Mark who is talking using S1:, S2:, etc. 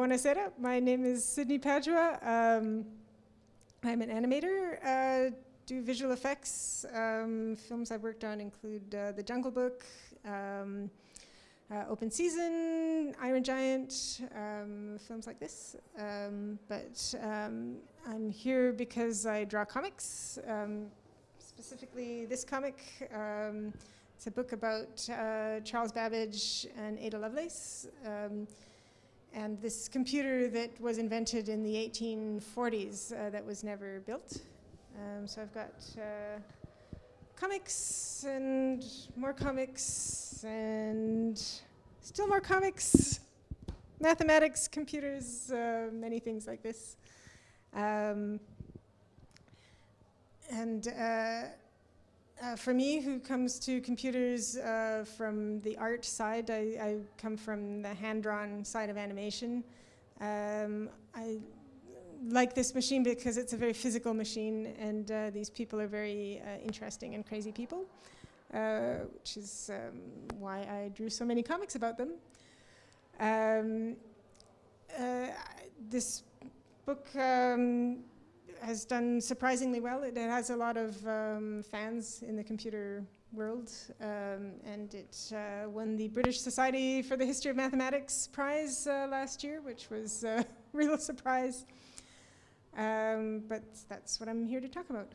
S1: buonasera. My name is Sydney Padua. Um, I'm an animator, uh, do visual effects. Um, films I've worked on include uh, The Jungle Book, um, uh, Open Season, Iron Giant, um, films like this. Um, but um, I'm here because I draw comics, specifically this comic. It's a book about uh, Charles Babbage and Ada Lovelace. And this computer that was invented in the 1840s uh, that was never built. Um, so I've got uh, comics and more comics and still more comics, mathematics, computers, uh, many things like this. Um, and uh, for me, who comes to computers uh, from the art side, I, I, come from the hand-drawn side of animation. Um, I like this machine because it's a very physical machine, and uh, these people are very uh, interesting and crazy people, uh, which is um, why I drew so many comics about them. Um, uh, this book um, has done surprisingly well. It, it has a lot of um, fans in the computer world, um, and it uh, won the British Society for the History of Mathematics prize uh, last year, which was a real surprise. Um, but that's what I'm here to talk about.